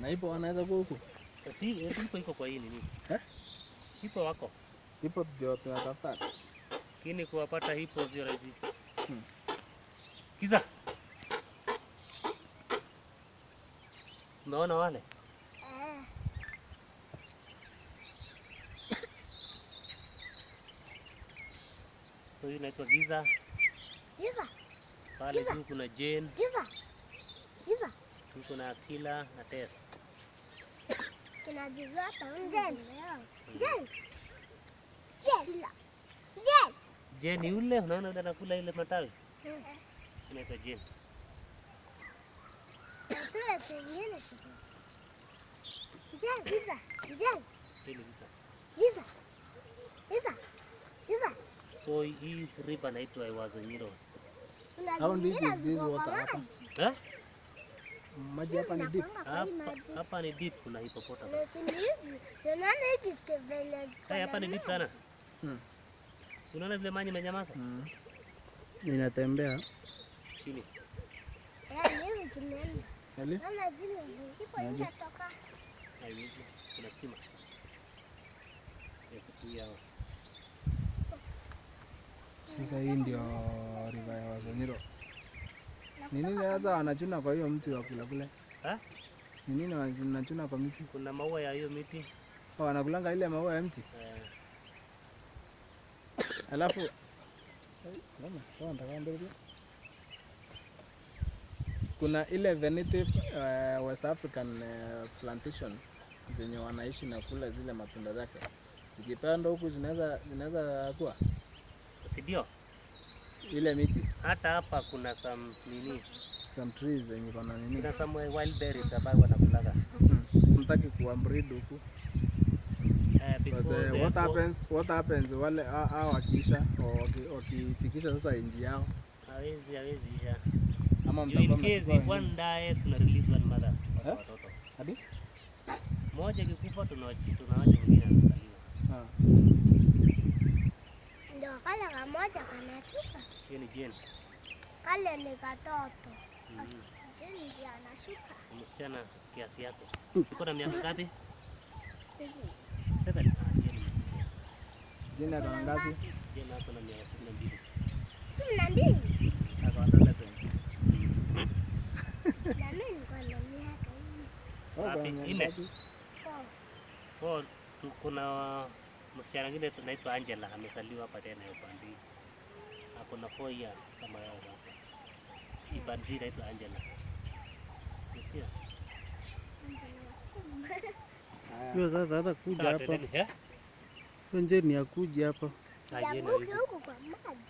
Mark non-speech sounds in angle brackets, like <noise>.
Na ipo wanaweza kuwa huku. Si ipo iko kwa hii nini? Eh? Ipo wako. Ipo ndio tunatafuta. Lakini kuwapata hipo sio rahisi. Hmm. Kiza. Unaona wale? Eh, <coughs> So hii inaitwa Giza. Giza, Pale juu kuna Jane, giza, giza. Huko na Akila na Tess. Kinajizata Jen. Jen. Jen. Jen. Jane yule unaona yule anakula ile matawi? Inaitwa. Jen. So hii river inaitwa Ewazo Nyiro. How deep is this water hapa? Maji. Hapa ni deep. Hapa ni deep kuna Na hippopotamus. Hai hapa ni deep sana. Hmm. Si unaona vile maji imenyamaza? Mm. Inatembea Chini. Eh, Maji. zinatoka. Haiwezi. Kuna stima. Ya kuzuia hao. Sasa hii ndio riva ya Wazonyiro. Ni nini sasa wanachuna kwa hiyo mti wa kula kule? Eh? Ni nini wanachuna kwa mti? Kuna maua ya hiyo miti. Oh, wanakulanga ile maua ya mti. Eh, Alafu kuna ile the native uh, West African uh, plantation zenye wanaishi na kula zile matunda zake. Zikipandwa huku zinaweza zinaweza kuwa si ndio? Ile miti Hata hapa kuna some nini? some trees yenye kuna nini. Kuna some wild berries ambayo wanakulaga. Mtaki kuwa breed huku. Eh, uh, what eh, happens what happens wale hao wakiisha wakifikisha sasa inji yao hawezi hawezi isha. ama mtakuwa one die tuna release one mother kwa Eh? watoto. Hadi? Moja kikufa tunawachi tunaacha mwingine anasaliwa. Ndio kale kamoja kanachuka, Hiyo ni Jane. kale ni katoto. Mm. Jeni ndiye anashuka. Msichana kiasi yake. Uko na miaka ngapi? Seven. Ah, ni- Jina kana ngapi? Jane hapo na miaka kumi na mbili. Kumi na mbili. Ako adolescent. Na mimi niko na miaka hii. Oh, Wapi? kuna Nne? ngapi? Four. Four, tu- kuna msichana mwingine tunaitwa Angela amesaliwa hapa tena upande hii. Ako na 4 years kama yao sasa. Chimpanzee inaitwa Angela. Unasikia? Hiyo sasa hata kuja hapa. twendeni, ni akuja njeni ya kuja hapa. Ah, huku kwa maji.